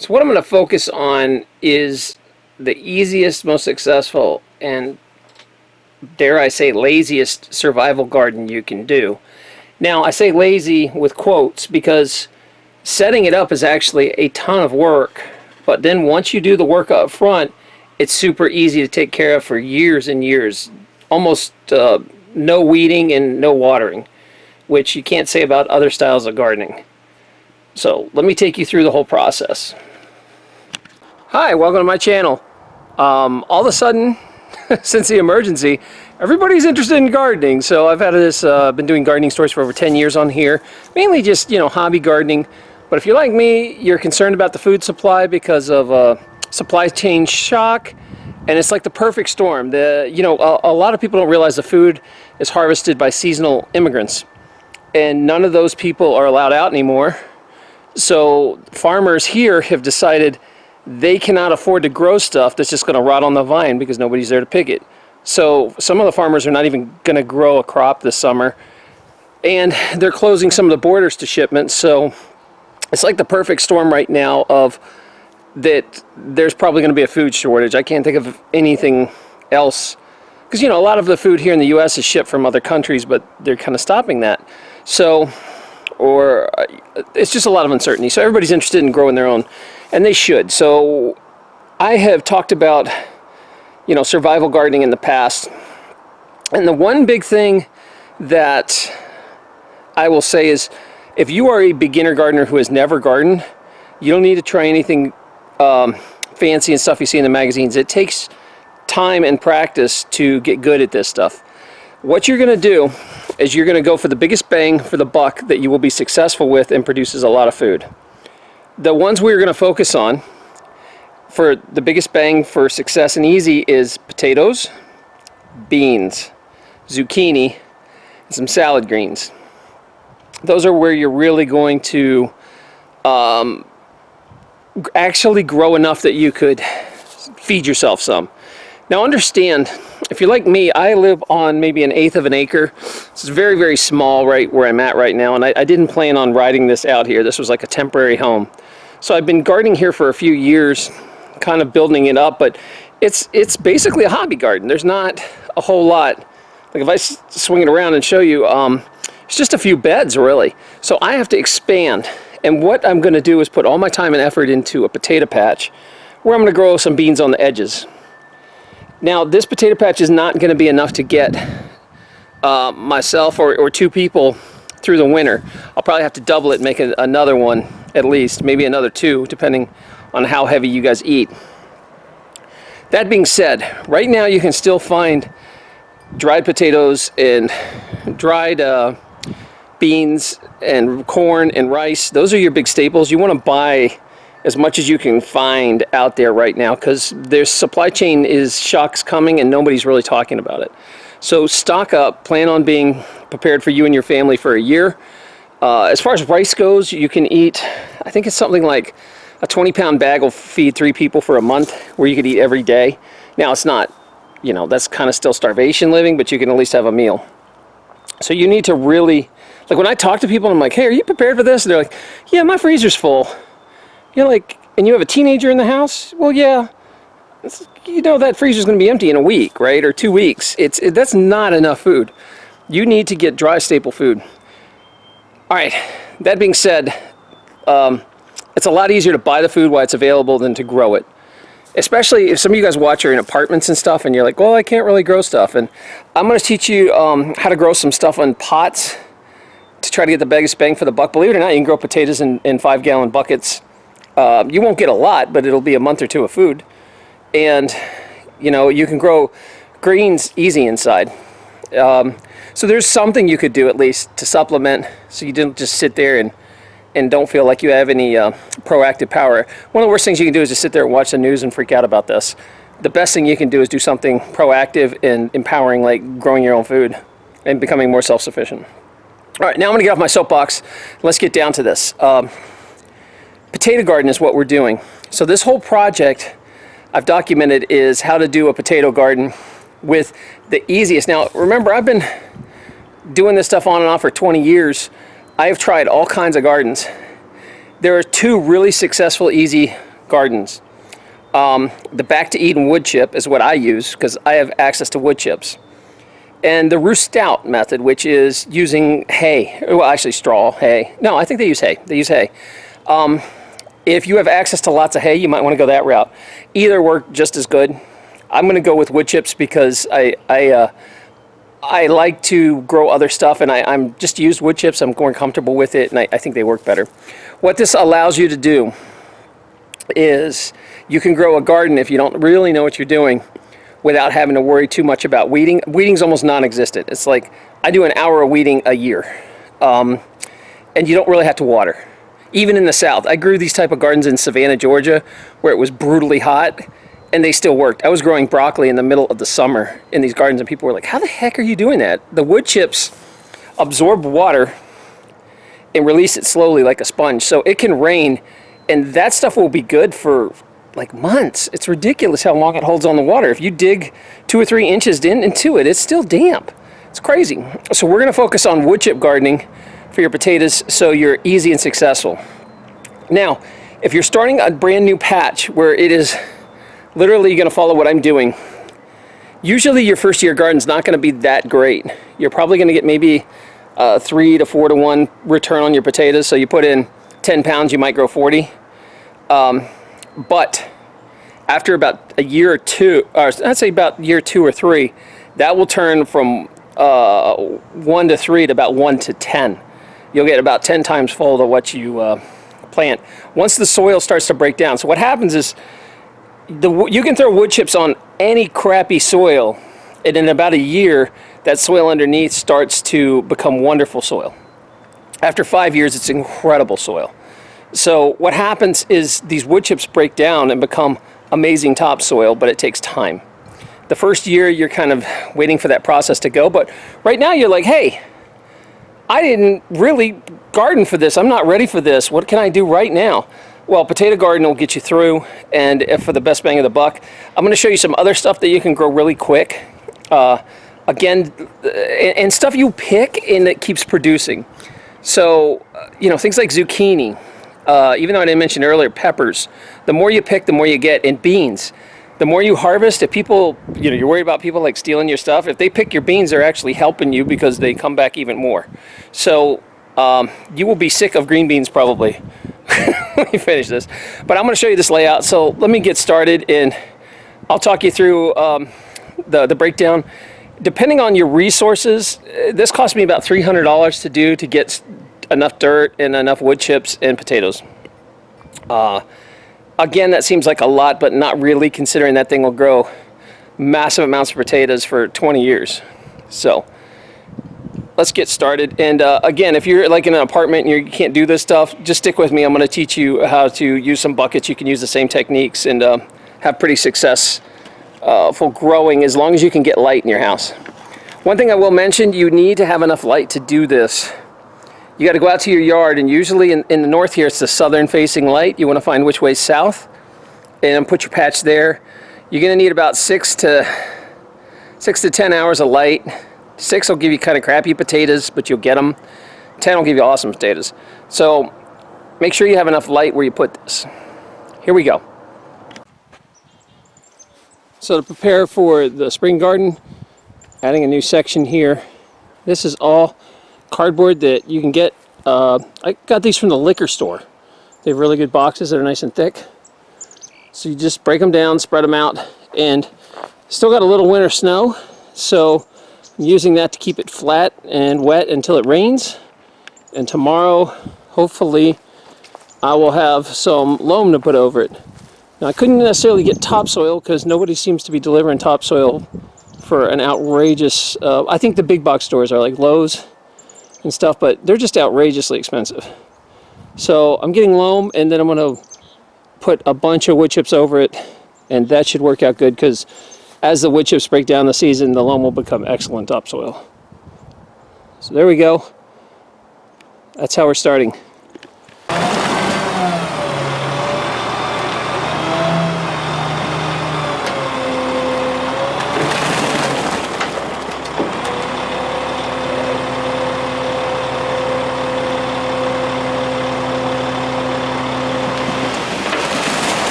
So what I'm going to focus on is the easiest, most successful, and dare I say laziest survival garden you can do. Now I say lazy with quotes because setting it up is actually a ton of work but then once you do the work up front it's super easy to take care of for years and years. Almost uh, no weeding and no watering which you can't say about other styles of gardening. So let me take you through the whole process hi welcome to my channel. Um, all of a sudden since the emergency everybody's interested in gardening. So I've had this uh, been doing gardening stories for over 10 years on here mainly just you know hobby gardening. But if you're like me you're concerned about the food supply because of uh, supply chain shock and it's like the perfect storm. The you know a, a lot of people don't realize the food is harvested by seasonal immigrants and none of those people are allowed out anymore. So farmers here have decided they cannot afford to grow stuff that's just going to rot on the vine because nobody's there to pick it so some of the farmers are not even going to grow a crop this summer. And they're closing some of the borders to shipments. So it's like the perfect storm right now of that there's probably going to be a food shortage. I can't think of anything else. Because, you know, a lot of the food here in the U.S. is shipped from other countries, but they're kind of stopping that. So, or uh, it's just a lot of uncertainty. So everybody's interested in growing their own, and they should. So I have talked about you know, survival gardening in the past. And the one big thing that I will say is if you are a beginner gardener who has never gardened, you don't need to try anything um, fancy and stuff you see in the magazines. It takes time and practice to get good at this stuff. What you're going to do is you're going to go for the biggest bang for the buck that you will be successful with and produces a lot of food. The ones we're going to focus on for the biggest bang for success and easy is potatoes, beans, zucchini, and some salad greens. Those are where you're really going to um, actually grow enough that you could feed yourself some. Now understand, if you're like me, I live on maybe an eighth of an acre. This is very, very small right where I'm at right now, and I, I didn't plan on riding this out here. This was like a temporary home. So I've been gardening here for a few years, kind of building it up, but it's it's basically a hobby garden. There's not a whole lot. Like if I swing it around and show you, um, it's just a few beds really. So I have to expand. And what I'm going to do is put all my time and effort into a potato patch where I'm to grow some beans on the edges. Now this potato patch is not going to be enough to get uh, myself or, or two people through the winter. I'll probably have to double it make another one at least, maybe another two, depending on how heavy you guys eat. That being said, right now you can still find dried potatoes and dried uh, beans and corn and rice. Those are your big staples. You want to buy as much as you can find out there right now because their supply chain is shocks coming and nobody's really talking about it. So stock up, plan on being prepared for you and your family for a year. Uh, as far as rice goes, you can eat, I think it's something like a 20 pound bag will feed three people for a month where you could eat every day. Now it's not, you know, that's kind of still starvation living, but you can at least have a meal. So you need to really, like when I talk to people, I'm like, hey, are you prepared for this? And they're like, yeah, my freezer's full. You're like, and you have a teenager in the house? Well, yeah. You know that freezer's going to be empty in a week, right? Or two weeks. It's it, That's not enough food. You need to get dry staple food. All right, that being said, um, it's a lot easier to buy the food while it's available than to grow it. Especially if some of you guys watch are in apartments and stuff and you're like, well, I can't really grow stuff. And I'm going to teach you um, how to grow some stuff on pots to try to get the biggest bang for the buck. Believe it or not, you can grow potatoes in, in five gallon buckets. Uh, you won't get a lot, but it'll be a month or two of food. And, you know, you can grow greens easy inside. Um, so there's something you could do at least to supplement so you didn't just sit there and and don't feel like you have any uh, proactive power. One of the worst things you can do is just sit there and watch the news and freak out about this. The best thing you can do is do something proactive and empowering like growing your own food and becoming more self-sufficient. All right, now I'm gonna get off my soapbox. Let's get down to this. Um, potato garden is what we're doing. So this whole project I've documented is how to do a potato garden with the easiest. Now remember I've been doing this stuff on and off for 20 years I have tried all kinds of gardens. There are two really successful, easy gardens. Um, the Back to Eden wood chip is what I use because I have access to wood chips. And the Ruth Stout method, which is using hay, well actually straw, hay. No, I think they use hay. They use hay. Um, if you have access to lots of hay, you might want to go that route. Either work just as good. I'm going to go with wood chips because I, I, uh, I like to grow other stuff and I, am just used wood chips. I'm more comfortable with it and I, I think they work better. What this allows you to do is you can grow a garden if you don't really know what you're doing without having to worry too much about weeding. Weeding's almost non-existent. It's like I do an hour of weeding a year um, and you don't really have to water. Even in the south, I grew these type of gardens in Savannah, Georgia where it was brutally hot and they still worked. I was growing broccoli in the middle of the summer in these gardens and people were like, how the heck are you doing that? The wood chips absorb water and release it slowly like a sponge. So it can rain and that stuff will be good for like months. It's ridiculous how long it holds on the water. If you dig two or three inches in, into it, it's still damp. It's crazy. So we're gonna focus on wood chip gardening for your potatoes so you're easy and successful. Now, if you're starting a brand new patch where it is literally going to follow what I'm doing. Usually your first year garden's not going to be that great. You're probably going to get maybe a three to four to one return on your potatoes. So you put in 10 pounds, you might grow 40. Um, but after about a year or two, or I'd say about year two or three, that will turn from uh, one to three to about one to 10. You'll get about 10 times fold of what you uh, plant. Once the soil starts to break down. So what happens is the, you can throw wood chips on any crappy soil and in about a year that soil underneath starts to become wonderful soil. After five years it's incredible soil. So what happens is these wood chips break down and become amazing topsoil but it takes time. The first year you're kind of waiting for that process to go but right now you're like hey I didn't really garden for this. I'm not ready for this. What can I do right now? Well, potato garden will get you through, and for the best bang of the buck, I'm going to show you some other stuff that you can grow really quick. Uh, again, and stuff you pick and that keeps producing. So, you know, things like zucchini, uh, even though I didn't mention earlier, peppers. The more you pick, the more you get. And beans. The more you harvest, if people, you know, you're worried about people like stealing your stuff, if they pick your beans, they're actually helping you because they come back even more. So um, you will be sick of green beans probably let me finish this. But I'm going to show you this layout. So let me get started and I'll talk you through um, the, the breakdown. Depending on your resources, uh, this cost me about $300 to do to get enough dirt and enough wood chips and potatoes. Uh, again, that seems like a lot, but not really considering that thing will grow massive amounts of potatoes for 20 years. So let's get started. And uh, again, if you're like in an apartment and you can't do this stuff, just stick with me. I'm going to teach you how to use some buckets. You can use the same techniques and uh, have pretty successful uh, growing as long as you can get light in your house. One thing I will mention, you need to have enough light to do this. You got to go out to your yard and usually in, in the north here it's the southern facing light. You want to find which way south and put your patch there. You're going to need about six to six to 10 hours of light Six will give you kind of crappy potatoes, but you'll get them. Ten will give you awesome potatoes. So make sure you have enough light where you put this. Here we go. So to prepare for the spring garden, adding a new section here. This is all cardboard that you can get. Uh, I got these from the liquor store. They have really good boxes that are nice and thick. So you just break them down, spread them out, and still got a little winter snow. So I'm using that to keep it flat and wet until it rains. And tomorrow, hopefully, I will have some loam to put over it. Now, I couldn't necessarily get topsoil because nobody seems to be delivering topsoil for an outrageous... Uh, I think the big box stores are like Lowe's and stuff, but they're just outrageously expensive. So I'm getting loam, and then I'm going to put a bunch of wood chips over it, and that should work out good because as the wood chips break down the season, the loam will become excellent topsoil. So there we go. That's how we're starting.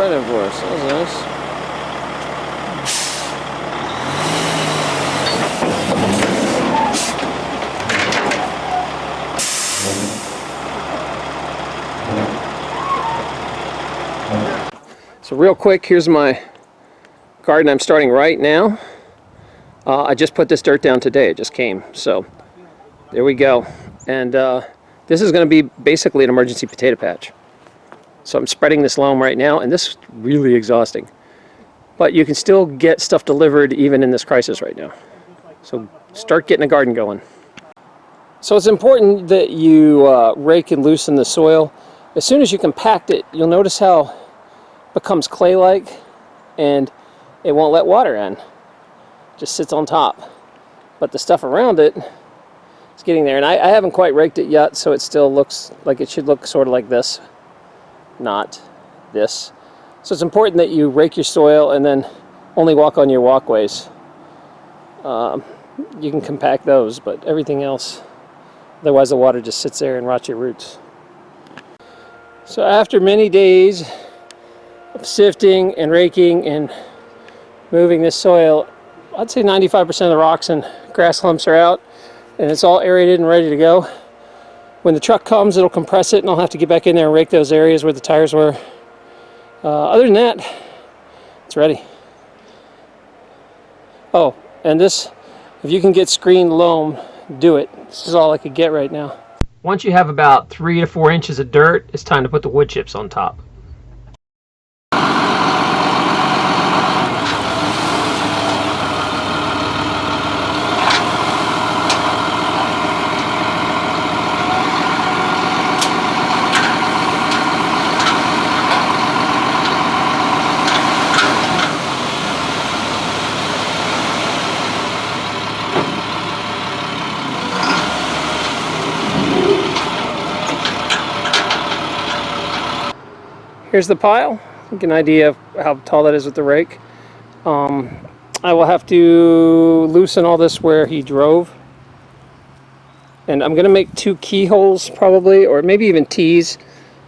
spreading for us. That was nice. So real quick, here's my garden I'm starting right now. Uh, I just put this dirt down today. It just came. So there we go. And uh, this is going to be basically an emergency potato patch. So I'm spreading this loam right now, and this is really exhausting. But you can still get stuff delivered even in this crisis right now. So start getting a garden going. So it's important that you uh, rake and loosen the soil. As soon as you compact it, you'll notice how becomes clay-like and it won't let water in. It just sits on top. But the stuff around it is getting there. And I, I haven't quite raked it yet, so it still looks like it should look sort of like this, not this. So it's important that you rake your soil and then only walk on your walkways. Um, you can compact those, but everything else, otherwise the water just sits there and rots your roots. So after many days sifting and raking and moving this soil, I'd say 95% of the rocks and grass lumps are out and it's all aerated and ready to go. When the truck comes, it'll compress it and I'll have to get back in there and rake those areas where the tires were. Uh, other than that, it's ready. Oh, and this, if you can get screened loam, do it. This is all I could get right now. Once you have about three to four inches of dirt, it's time to put the wood chips on top. Here's the pile. Get an idea of how tall that is with the rake. Um, I will have to loosen all this where he drove. And I'm going to make two keyholes probably, or maybe even T's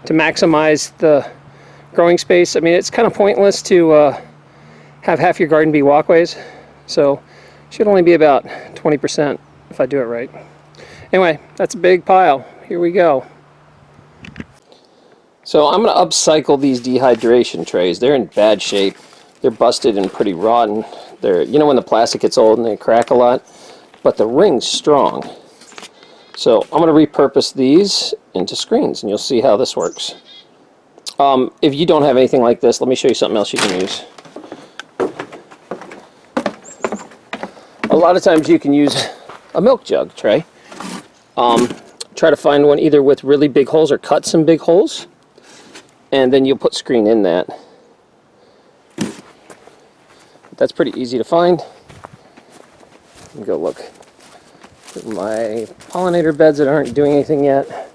to maximize the growing space. I mean, it's kind of pointless to uh, have half your garden be walkways. So should only be about 20% if I do it right. Anyway, that's a big pile. Here we go. So I'm going to upcycle these dehydration trays. They're in bad shape. They're busted and pretty rotten. They're, you know when the plastic gets old and they crack a lot? But the ring's strong. So I'm going to repurpose these into screens and you'll see how this works. Um, if you don't have anything like this, let me show you something else you can use. A lot of times you can use a milk jug tray. Um, try to find one either with really big holes or cut some big holes and then you'll put screen in that. That's pretty easy to find. go look at my pollinator beds that aren't doing anything yet.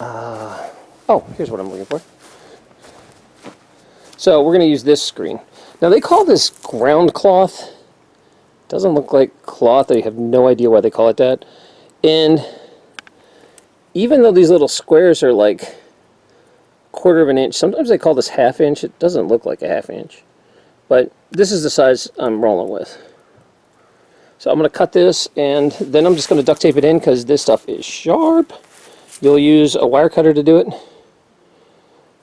Uh, oh, here's what I'm looking for. So we're going to use this screen. Now they call this ground cloth. Doesn't look like cloth. I have no idea why they call it that. And even though these little squares are like quarter of an inch. Sometimes they call this half inch. It doesn't look like a half inch. But this is the size I'm rolling with. So I'm going to cut this and then I'm just going to duct tape it in because this stuff is sharp. You'll use a wire cutter to do it.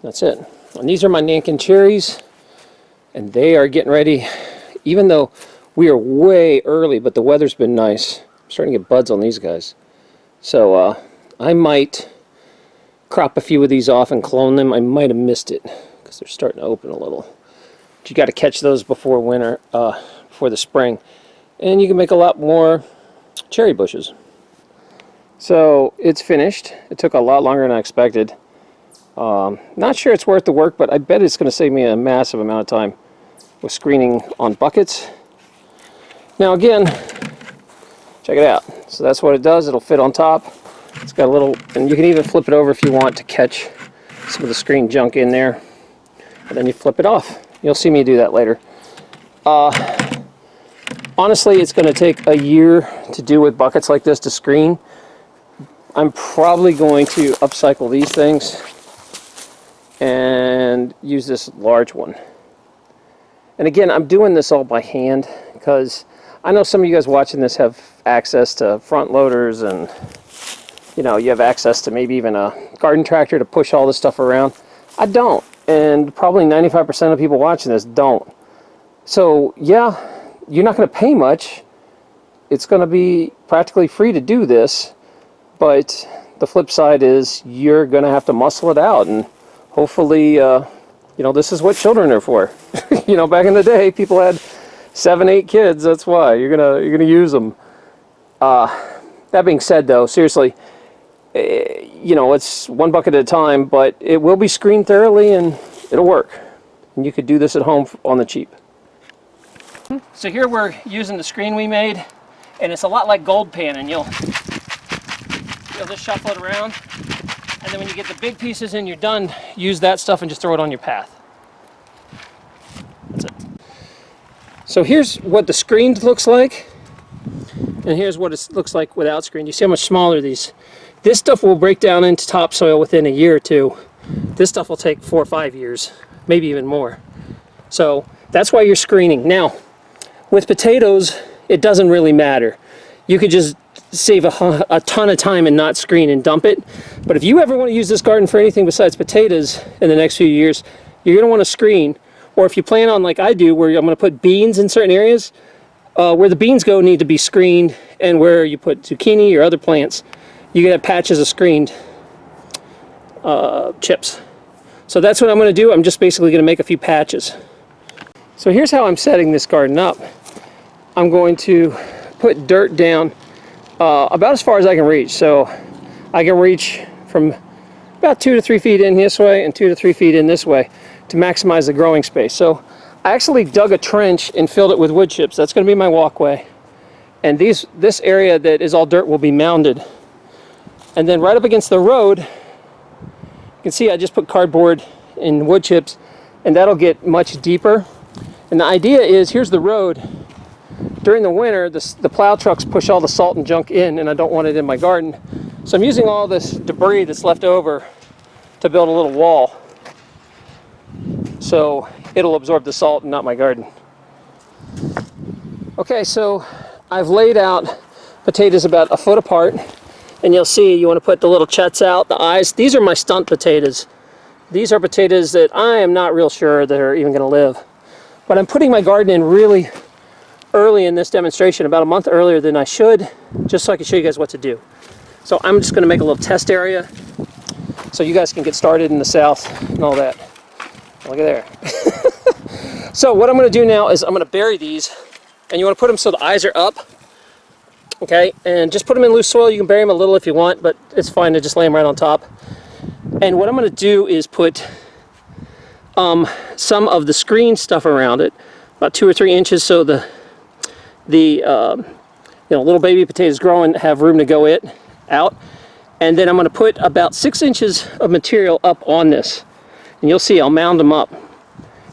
That's it. And these are my Nanking cherries and they are getting ready even though we are way early but the weather's been nice. I'm starting to get buds on these guys. So uh, I might crop a few of these off and clone them. I might have missed it because they're starting to open a little. But you got to catch those before winter, uh, before the spring. And you can make a lot more cherry bushes. So it's finished. It took a lot longer than I expected. Um, not sure it's worth the work, but I bet it's going to save me a massive amount of time with screening on buckets. Now again, check it out. So that's what it does. It'll fit on top. It's got a little, and you can even flip it over if you want to catch some of the screen junk in there. And then you flip it off. You'll see me do that later. Uh, honestly, it's going to take a year to do with buckets like this to screen. I'm probably going to upcycle these things and use this large one. And again, I'm doing this all by hand because I know some of you guys watching this have access to front loaders and you know, you have access to maybe even a garden tractor to push all this stuff around. I don't, and probably 95% of people watching this don't. So yeah, you're not going to pay much. It's going to be practically free to do this, but the flip side is you're going to have to muscle it out, and hopefully, uh, you know, this is what children are for. you know, back in the day, people had seven, eight kids. That's why you're gonna you're gonna use them. Uh, that being said, though, seriously, Eh, you know, it's one bucket at a time, but it will be screened thoroughly and it'll work. And you could do this at home on the cheap. So here we're using the screen we made, and it's a lot like gold pan, and you'll you'll just shuffle it around, and then when you get the big pieces in, you're done. Use that stuff and just throw it on your path. That's it. So here's what the screened looks like, and here's what it looks like without screen. You see how much smaller these. This stuff will break down into topsoil within a year or two. This stuff will take four or five years, maybe even more. So that's why you're screening. Now, with potatoes, it doesn't really matter. You could just save a, a, ton of time and not screen and dump it. But if you ever want to use this garden for anything besides potatoes in the next few years, you're going to want to screen. Or if you plan on, like I do, where I'm going to put beans in certain areas, uh, where the beans go need to be screened, and where you put zucchini or other plants, you can have patches of screened uh, chips. So that's what I'm going to do. I'm just basically going to make a few patches. So here's how I'm setting this garden up. I'm going to put dirt down uh, about as far as I can reach. So I can reach from about two to three feet in this way and two to three feet in this way to maximize the growing space. So I actually dug a trench and filled it with wood chips. That's going to be my walkway. And these, this area that is all dirt will be mounded. And then right up against the road, you can see I just put cardboard and wood chips and that'll get much deeper. And the idea is, here's the road, during the winter, the, the plow trucks push all the salt and junk in, and I don't want it in my garden. So I'm using all this debris that's left over to build a little wall. So it'll absorb the salt and not my garden. Okay, so I've laid out potatoes about a foot apart, and you'll see you want to put the little chets out, the eyes. These are my stunt potatoes. These are potatoes that I am not real sure that are even going to live. But I'm putting my garden in really early in this demonstration, about a month earlier than I should, just so I can show you guys what to do. So I'm just going to make a little test area so you guys can get started in the south and all that. Look at there. so what I'm going to do now is I'm going to bury these and you want to put them so the eyes are up. Okay, and just put them in loose soil. You can bury them a little if you want, but it's fine to just lay them right on top. And what I'm going to do is put um, some of the screen stuff around it, about two or three inches so the the um, you know little baby potatoes growing have room to go it out and then I'm going to put about six inches of material up on this and you'll see I'll mound them up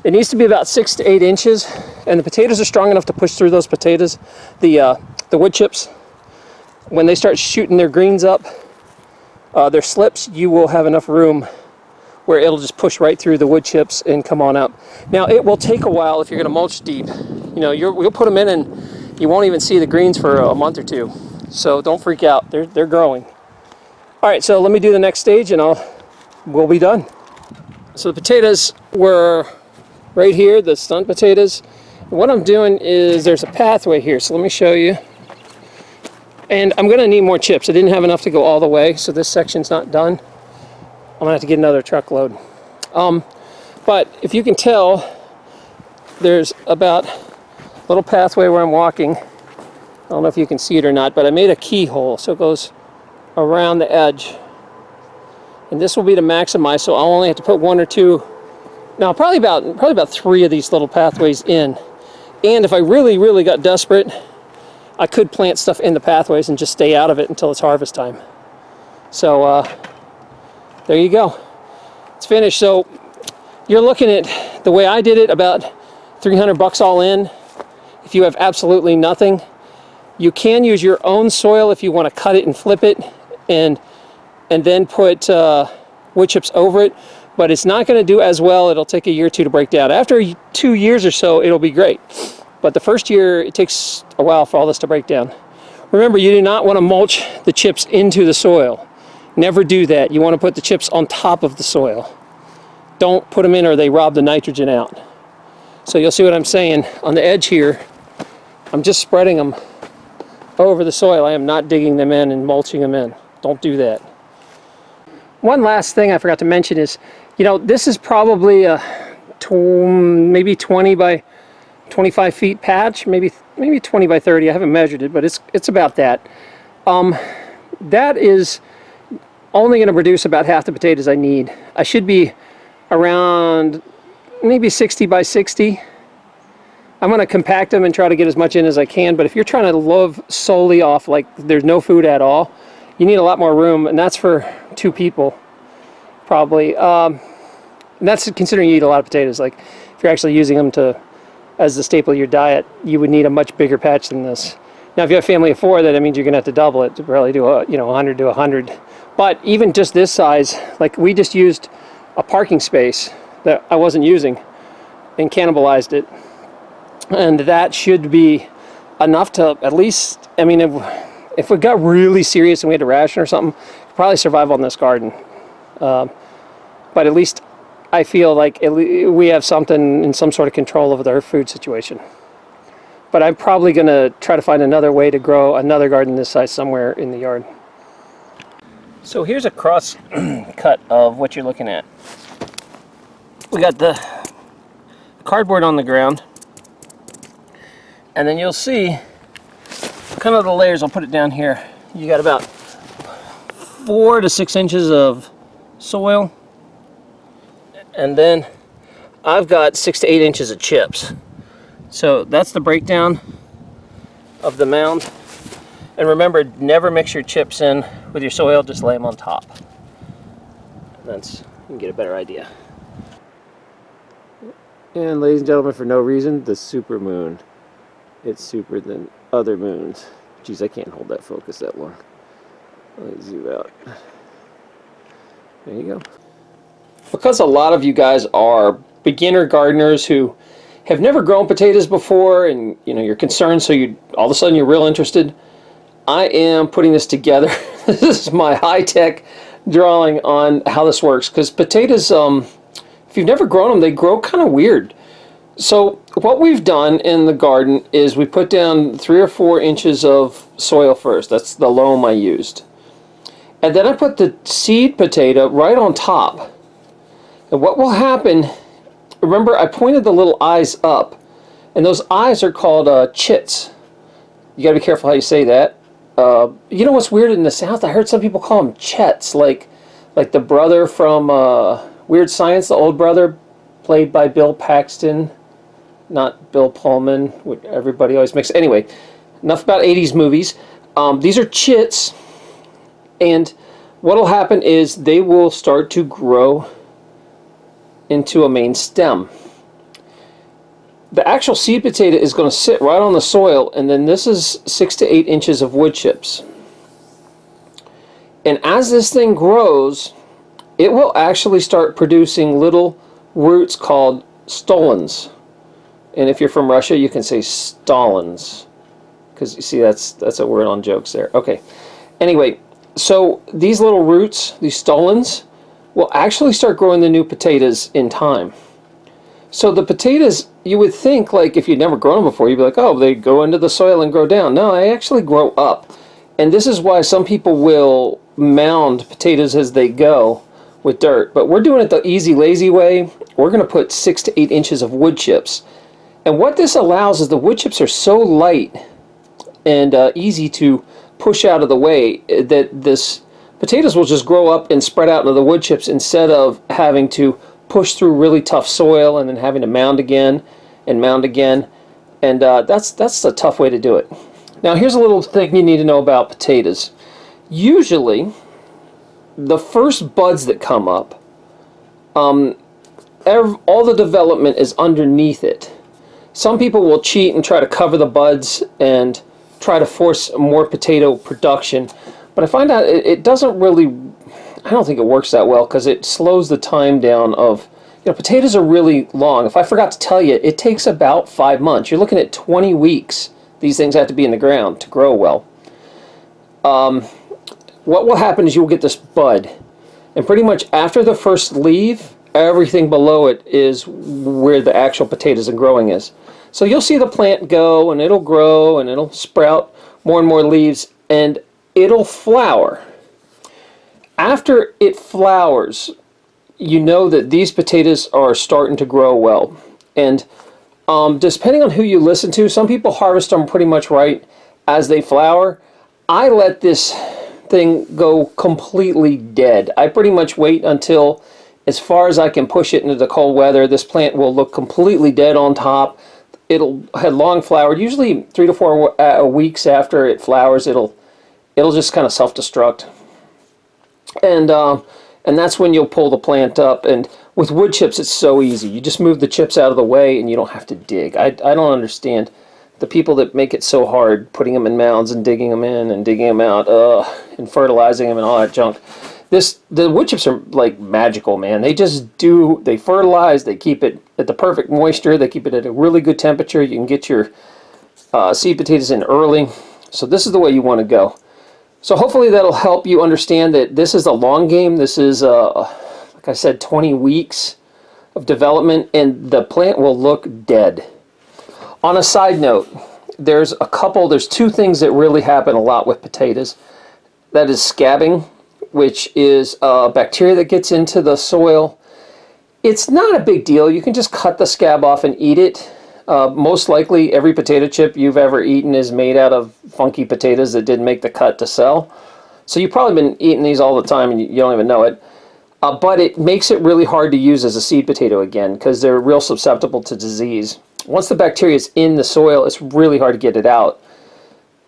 it needs to be about six to eight inches and the potatoes are strong enough to push through those potatoes the uh, the wood chips when they start shooting their greens up uh, their slips you will have enough room where it'll just push right through the wood chips and come on up now it will take a while if you're going to mulch deep you know you'll put them in and you won't even see the greens for a month or two. So don't freak out, they're, they're growing. All right, so let me do the next stage and I'll, we'll be done. So the potatoes were right here, the stunt potatoes. What I'm doing is there's a pathway here, so let me show you. And I'm gonna need more chips. I didn't have enough to go all the way, so this section's not done. I'm gonna have to get another truckload. Um, but if you can tell, there's about a little pathway where I'm walking. I don't know if you can see it or not, but I made a keyhole so it goes around the edge. And this will be to maximize, so I'll only have to put one or two, now probably about, probably about three of these little pathways in. And if I really, really got desperate, I could plant stuff in the pathways and just stay out of it until it's harvest time. So uh, there you go. It's finished. So you're looking at the way I did it, about 300 bucks all in. If you have absolutely nothing, you can use your own soil if you want to cut it and flip it and and then put uh, wood chips over it. but it's not going to do as well. It'll take a year or two to break down. After two years or so, it'll be great. But the first year, it takes a while for all this to break down. Remember, you do not want to mulch the chips into the soil. Never do that. You want to put the chips on top of the soil. Don't put them in or they rob the nitrogen out. So you'll see what I'm saying. On the edge here, I'm just spreading them over the soil. I am not digging them in and mulching them in. Don't do that. One last thing I forgot to mention is, you know, this is probably a tw maybe 20 by 25 feet patch, maybe maybe 20 by 30. I haven't measured it, but it's it's about that. Um, that is only going to produce about half the potatoes I need. I should be around maybe 60 by 60. I'm going to compact them and try to get as much in as I can, but if you're trying to live solely off like there's no food at all, you need a lot more room, and that's for two people, probably. Um, that's considering you eat a lot of potatoes. Like, if you're actually using them to as the staple of your diet, you would need a much bigger patch than this. Now, if you have a family of four, that means you're going to have to double it to probably do a, you know 100 to 100. But even just this size, like we just used a parking space that I wasn't using and cannibalized it. And that should be enough to at least, I mean, if, if we got really serious and we had to ration or something, probably survive on this garden. Um, but at least I feel like we have something in some sort of control over their food situation. But I'm probably going to try to find another way to grow another garden this size somewhere in the yard. So here's a cross cut of what you're looking at. We got the cardboard on the ground. And then you'll see kind of the layers. I'll put it down here. You got about four to six inches of soil and then I've got six to eight inches of chips so that's the breakdown of the mound and remember never mix your chips in with your soil just lay them on top that's you can get a better idea and ladies and gentlemen, for no reason, the super moon. It's super than other moons. Geez, I can't hold that focus that long. Let me zoom out. There you go. Because a lot of you guys are beginner gardeners who have never grown potatoes before and you know you're concerned so you all of a sudden you're real interested I am putting this together this is my high-tech drawing on how this works because potatoes um, if you've never grown them, they grow kind of weird. So what we've done in the garden is we put down three or four inches of soil first. That's the loam I used. And then I put the seed potato right on top. And what will happen, remember I pointed the little eyes up. And those eyes are called uh, chits. You got to be careful how you say that. Uh, you know what's weird in the South? I heard some people call them chets, like like the brother from... Uh, Weird Science, the old brother, played by Bill Paxton, not Bill Pullman, which everybody always makes. Anyway, enough about 80s movies. Um, these are chits, and what will happen is they will start to grow into a main stem. The actual seed potato is going to sit right on the soil, and then this is six to eight inches of wood chips. And as this thing grows, it will actually start producing little roots called stolons. And if you're from Russia, you can say stolons. Because you see, that's, that's a word on jokes there. Okay. Anyway, so these little roots, these stolons, will actually start growing the new potatoes in time. So the potatoes, you would think, like, if you'd never grown them before, you'd be like, oh, they go into the soil and grow down. No, they actually grow up. And this is why some people will mound potatoes as they go with dirt. But we're doing it the easy, lazy way. We're going to put six to eight inches of wood chips. And what this allows is the wood chips are so light and uh, easy to push out of the way eh, that this potatoes will just grow up and spread out into the wood chips instead of having to push through really tough soil and then having to mound again and mound again. And uh, that's, that's a tough way to do it. Now here's a little thing you need to know about potatoes. Usually, the first buds that come up, um, all the development is underneath it. Some people will cheat and try to cover the buds and try to force more potato production, but I find out it, it doesn't really, I don't think it works that well because it slows the time down of, you know, potatoes are really long. If I forgot to tell you, it takes about five months. You're looking at 20 weeks. These things have to be in the ground to grow well. Um, what will happen is you'll get this bud. And pretty much after the first leaf, everything below it is where the actual potatoes and growing is. So you'll see the plant go and it'll grow and it'll sprout more and more leaves and it'll flower. After it flowers, you know that these potatoes are starting to grow well. And um, depending on who you listen to, some people harvest them pretty much right as they flower. I let this thing go completely dead. I pretty much wait until as far as I can push it into the cold weather. This plant will look completely dead on top. It'll have long flowered. Usually three to four uh, weeks after it flowers, it'll it'll just kind of self-destruct. And uh, and that's when you'll pull the plant up. And with wood chips, it's so easy. You just move the chips out of the way, and you don't have to dig. I I don't understand the people that make it so hard, putting them in mounds and digging them in and digging them out, uh, and fertilizing them and all that junk. This the wood chips are like magical, man. They just do. They fertilize. They keep it at the perfect moisture. They keep it at a really good temperature. You can get your uh, seed potatoes in early. So this is the way you want to go. So hopefully that'll help you understand that this is a long game. This is, uh, like I said, 20 weeks of development, and the plant will look dead. On a side note, there's a couple, there's two things that really happen a lot with potatoes. That is scabbing, which is a bacteria that gets into the soil. It's not a big deal. You can just cut the scab off and eat it. Uh, most likely every potato chip you've ever eaten is made out of funky potatoes that didn't make the cut to sell. So you've probably been eating these all the time and you don't even know it. Uh, but it makes it really hard to use as a seed potato again because they're real susceptible to disease. Once the bacteria is in the soil, it's really hard to get it out.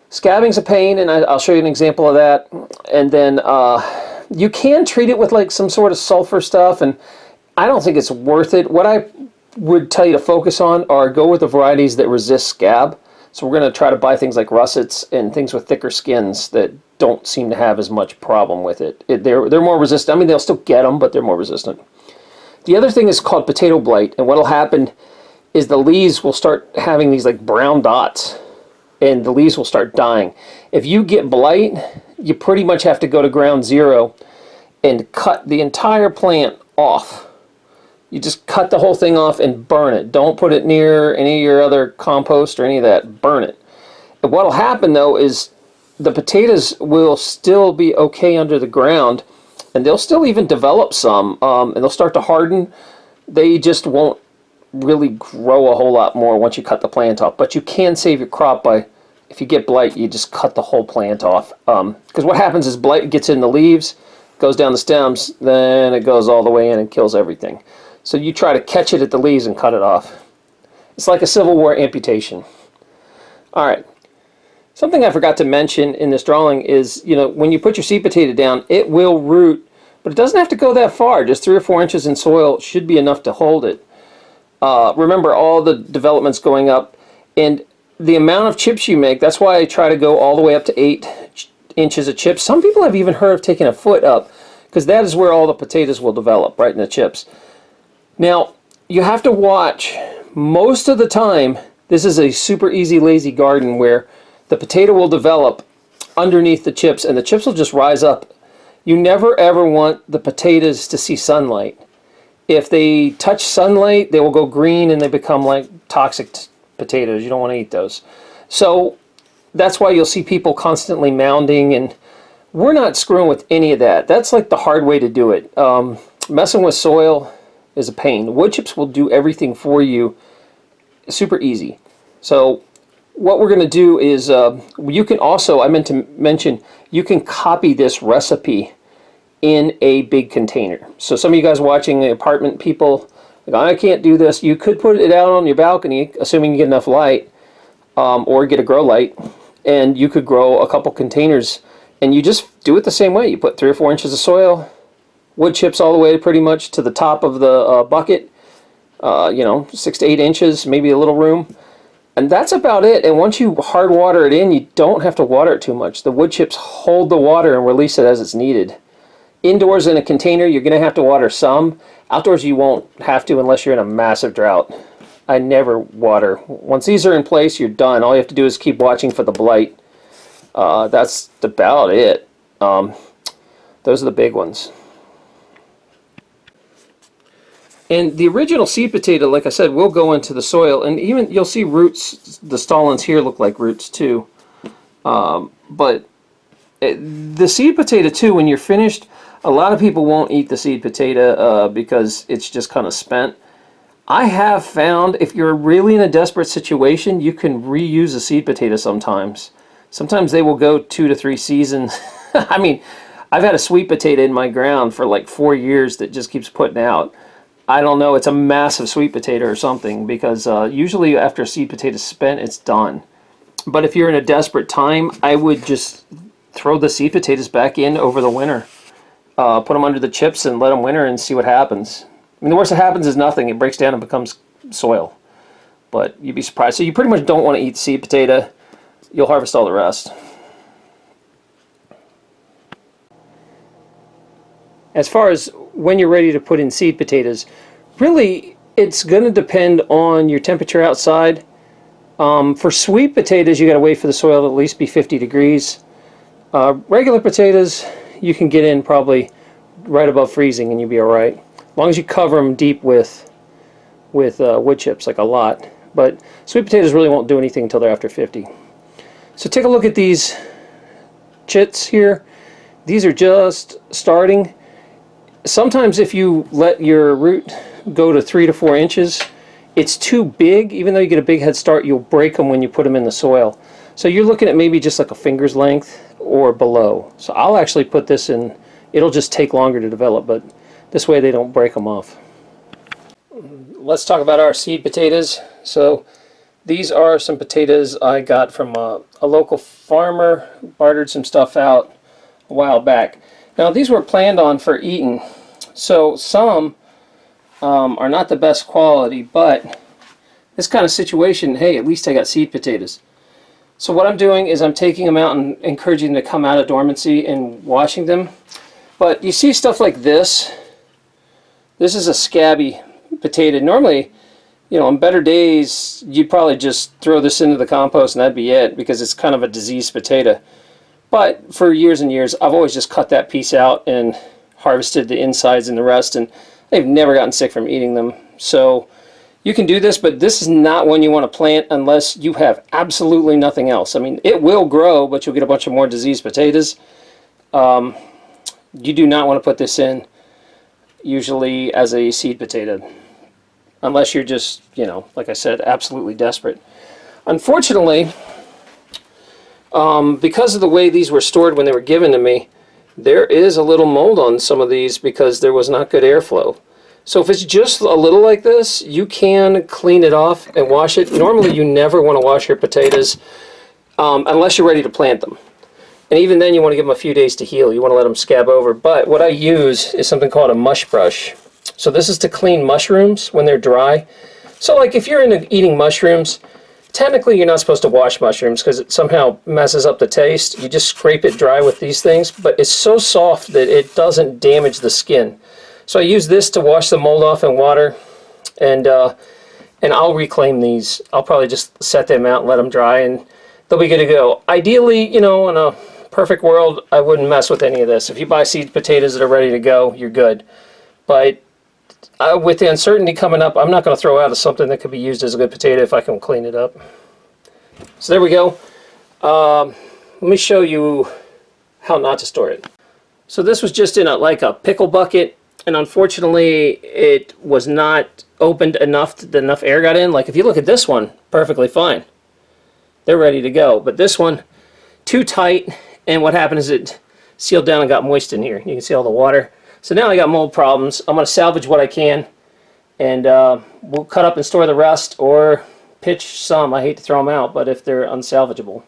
Scabbing's a pain, and I, will show you an example of that. And then uh, you can treat it with like some sort of sulfur stuff, and I don't think it's worth it. What I would tell you to focus on are go with the varieties that resist scab. So we're going to try to buy things like russets and things with thicker skins that don't seem to have as much problem with it. it they're, they're more resistant. I mean, they'll still get them, but they're more resistant. The other thing is called potato blight, and what will happen is the leaves will start having these like brown dots and the leaves will start dying. If you get blight, you pretty much have to go to ground zero and cut the entire plant off. You just cut the whole thing off and burn it. Don't put it near any of your other compost or any of that. Burn it. And what'll happen though is the potatoes will still be okay under the ground and they'll still even develop some um, and they'll start to harden. They just won't really grow a whole lot more once you cut the plant off. But you can save your crop by, if you get blight, you just cut the whole plant off. Because um, what happens is blight gets in the leaves, goes down the stems, then it goes all the way in and kills everything. So you try to catch it at the leaves and cut it off. It's like a Civil War amputation. All right. Something I forgot to mention in this drawing is, you know, when you put your seed potato down, it will root, but it doesn't have to go that far. Just three or four inches in soil should be enough to hold it. Uh, remember all the developments going up and the amount of chips you make, that's why I try to go all the way up to 8 inches of chips. Some people have even heard of taking a foot up because that is where all the potatoes will develop, right in the chips. Now, you have to watch most of the time, this is a super easy lazy garden where the potato will develop underneath the chips and the chips will just rise up. You never ever want the potatoes to see sunlight if they touch sunlight, they will go green and they become like toxic potatoes. You don't want to eat those. So that's why you'll see people constantly mounding and we're not screwing with any of that. That's like the hard way to do it. Um, messing with soil is a pain. Wood chips will do everything for you super easy. So what we're going to do is uh, you can also, I meant to mention, you can copy this recipe in a big container. So some of you guys watching the apartment people, like, I can't do this. You could put it out on your balcony, assuming you get enough light, um, or get a grow light, and you could grow a couple containers. And you just do it the same way. You put three or four inches of soil, wood chips all the way pretty much to the top of the uh, bucket, uh, you know, six to eight inches, maybe a little room. And that's about it. And once you hard water it in, you don't have to water it too much. The wood chips hold the water and release it as it's needed Indoors in a container, you're going to have to water some. Outdoors, you won't have to unless you're in a massive drought. I never water. Once these are in place, you're done. All you have to do is keep watching for the blight. Uh, that's about it. Um, those are the big ones. And the original seed potato, like I said, will go into the soil. And even you'll see roots, the stolons here look like roots too. Um, but it, the seed potato too, when you're finished, a lot of people won't eat the seed potato uh, because it's just kind of spent. I have found if you're really in a desperate situation, you can reuse a seed potato sometimes. Sometimes they will go two to three seasons. I mean, I've had a sweet potato in my ground for like four years that just keeps putting out. I don't know, it's a massive sweet potato or something because uh, usually after a seed potato is spent, it's done. But if you're in a desperate time, I would just throw the seed potatoes back in over the winter. Uh, put them under the chips and let them winter and see what happens. I mean, the worst that happens is nothing. It breaks down and becomes soil. But you'd be surprised. So you pretty much don't want to eat seed potato. You'll harvest all the rest. As far as when you're ready to put in seed potatoes, really it's going to depend on your temperature outside. Um, for sweet potatoes, you got to wait for the soil to at least be 50 degrees. Uh, regular potatoes, you can get in probably right above freezing and you'll be all right. As long as you cover them deep with with uh, wood chips, like a lot. But sweet potatoes really won't do anything until they're after 50. So take a look at these chits here. These are just starting sometimes if you let your root go to three to four inches, it's too big. Even though you get a big head start, you'll break them when you put them in the soil. So you're looking at maybe just like a finger's length or below. So I'll actually put this in, it'll just take longer to develop, but this way they don't break them off. Let's talk about our seed potatoes. So these are some potatoes I got from a, a local farmer, bartered some stuff out a while back. Now these were planned on for eating, so some um, are not the best quality, but this kind of situation, hey, at least I got seed potatoes. So what I'm doing is I'm taking them out and encouraging them to come out of dormancy and washing them. But you see stuff like this. This is a scabby potato. Normally, you know, on better days, you'd probably just throw this into the compost and that'd be it because it's kind of a diseased potato. But for years and years, I've always just cut that piece out and harvested the insides and the rest, and they've never gotten sick from eating them. So you can do this, but this is not one you want to plant unless you have absolutely nothing else. I mean, it will grow, but you'll get a bunch of more diseased potatoes. Um, you do not want to put this in usually as a seed potato unless you're just, you know, like I said, absolutely desperate. Unfortunately, um, because of the way these were stored when they were given to me, there is a little mold on some of these because there was not good airflow. So if it's just a little like this, you can clean it off and wash it. Normally you never want to wash your potatoes um, unless you're ready to plant them. And even then you want to give them a few days to heal. You want to let them scab over. But what I use is something called a mush brush. So this is to clean mushrooms when they're dry. So like if you're into eating mushrooms, Technically, you're not supposed to wash mushrooms because it somehow messes up the taste. You just scrape it dry with these things, but it's so soft that it doesn't damage the skin. So I use this to wash the mold off in water, and uh, and I'll reclaim these. I'll probably just set them out and let them dry, and they'll be good to go. Ideally, you know, in a perfect world, I wouldn't mess with any of this. If you buy seed potatoes that are ready to go, you're good. But uh, with the uncertainty coming up, I'm not going to throw out something that could be used as a good potato if I can clean it up. So there we go. Um, let me show you how not to store it. So this was just in a like a pickle bucket, and unfortunately it was not opened enough that enough air got in. Like if you look at this one, perfectly fine. They're ready to go. But this one, too tight, and what happened is it sealed down and got moist in here. You can see all the water. So now I got mold problems. I'm going to salvage what I can and uh, we'll cut up and store the rest or pitch some. I hate to throw them out, but if they're unsalvageable.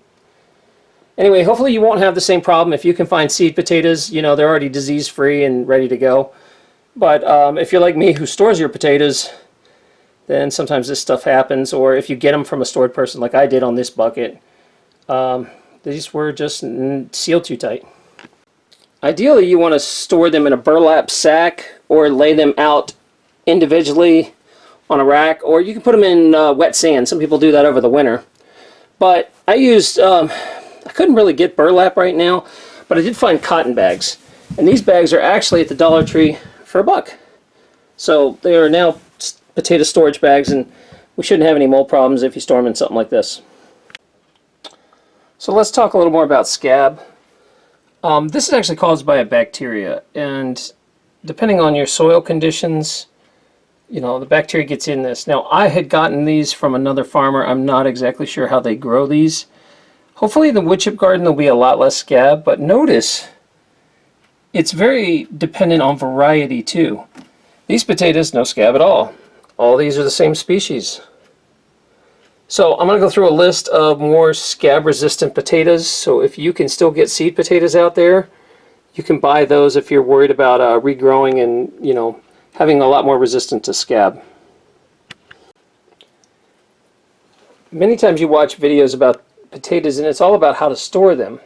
Anyway, hopefully you won't have the same problem. If you can find seed potatoes, you know, they're already disease-free and ready to go. But um, if you're like me who stores your potatoes, then sometimes this stuff happens. Or if you get them from a stored person like I did on this bucket, um, these were just sealed too tight. Ideally you want to store them in a burlap sack or lay them out individually on a rack or you can put them in uh, wet sand. Some people do that over the winter. But I used, um, I couldn't really get burlap right now, but I did find cotton bags. And these bags are actually at the Dollar Tree for a buck. So they are now potato storage bags and we shouldn't have any mold problems if you store them in something like this. So let's talk a little more about scab. Um, this is actually caused by a bacteria and depending on your soil conditions, you know, the bacteria gets in this. Now I had gotten these from another farmer. I'm not exactly sure how they grow these. Hopefully the wood chip garden there'll be a lot less scab, but notice it's very dependent on variety too. These potatoes, no scab at all. All these are the same species. So I'm going to go through a list of more scab resistant potatoes. So if you can still get seed potatoes out there, you can buy those if you're worried about uh, regrowing and, you know, having a lot more resistance to scab. Many times you watch videos about potatoes and it's all about how to store them.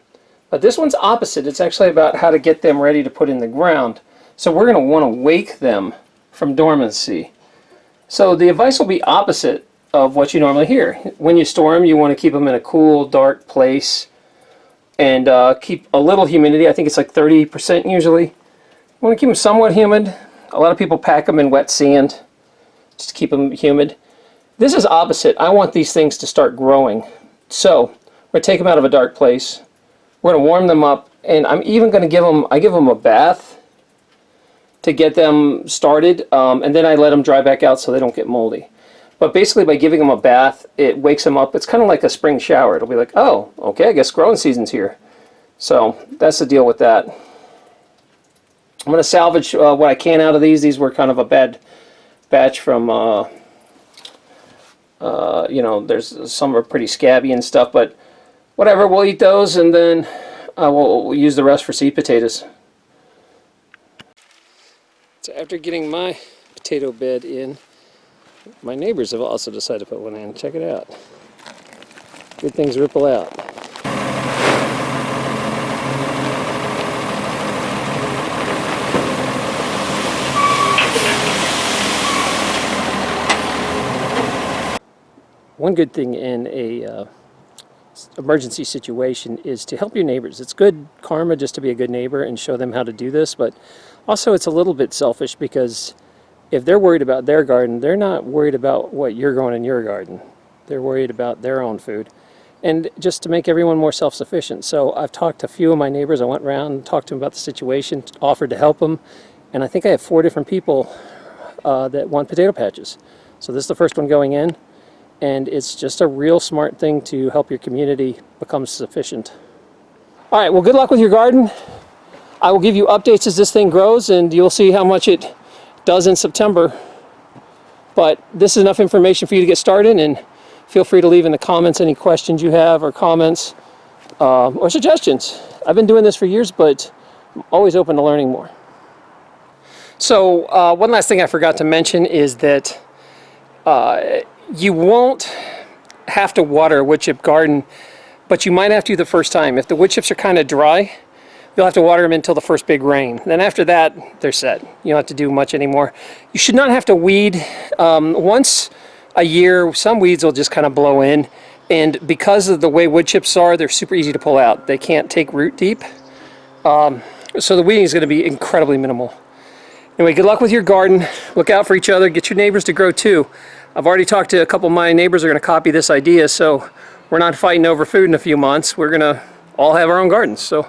But this one's opposite. It's actually about how to get them ready to put in the ground. So we're going to want to wake them from dormancy. So the advice will be opposite of what you normally hear. When you store them, you want to keep them in a cool, dark place and uh, keep a little humidity. I think it's like 30% usually. You want to keep them somewhat humid. A lot of people pack them in wet sand just to keep them humid. This is opposite. I want these things to start growing. So we're going to take them out of a dark place. We're going to warm them up and I'm even going to give them, I give them a bath to get them started um, and then I let them dry back out so they don't get moldy. But basically by giving them a bath, it wakes them up. It's kind of like a spring shower. It'll be like, oh, okay, I guess growing season's here. So that's the deal with that. I'm going to salvage uh, what I can out of these. These were kind of a bad batch from, uh, uh, you know, there's some are pretty scabby and stuff, but whatever, we'll eat those and then we'll, we'll use the rest for seed potatoes. So after getting my potato bed in, my neighbors have also decided to put one in. Check it out. Good things ripple out. One good thing in a uh, emergency situation is to help your neighbors. It's good karma just to be a good neighbor and show them how to do this, but also it's a little bit selfish because if they're worried about their garden, they're not worried about what you're growing in your garden. They're worried about their own food. And just to make everyone more self-sufficient. So I've talked to a few of my neighbors. I went around, and talked to them about the situation, offered to help them. And I think I have four different people uh, that want potato patches. So this is the first one going in and it's just a real smart thing to help your community become sufficient. All right, well good luck with your garden. I will give you updates as this thing grows and you'll see how much it does in September. But this is enough information for you to get started and feel free to leave in the comments any questions you have or comments uh, or suggestions. I've been doing this for years, but I'm always open to learning more. So uh, one last thing I forgot to mention is that uh, you won't have to water a wood chip garden, but you might have to the first time. If the wood chips are kind of dry, you'll have to water them until the first big rain. Then after that, they're set. You don't have to do much anymore. You should not have to weed. Um, once a year, some weeds will just kind of blow in. And because of the way wood chips are, they're super easy to pull out. They can't take root deep. Um, so the weeding is going to be incredibly minimal. Anyway, good luck with your garden. Look out for each other. Get your neighbors to grow too. I've already talked to a couple of my neighbors are going to copy this idea, so we're not fighting over food in a few months. We're going to all have our own gardens. So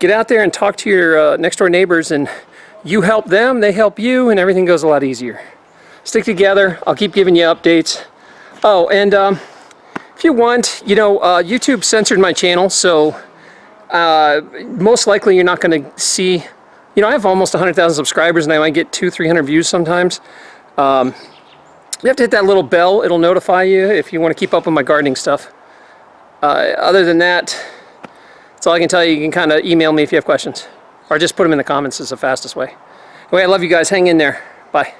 get out there and talk to your uh, next door neighbors and you help them, they help you, and everything goes a lot easier. Stick together. I'll keep giving you updates. Oh, and um, if you want, you know, uh, YouTube censored my channel, so uh, most likely you're not going to see, you know, I have almost 100,000 subscribers and I might get two, 300 views sometimes. Um, you have to hit that little bell. It'll notify you if you want to keep up with my gardening stuff. Uh, other than that, that's all I can tell you. You can kind of email me if you have questions. Or just put them in the comments is the fastest way. Anyway, I love you guys. Hang in there. Bye.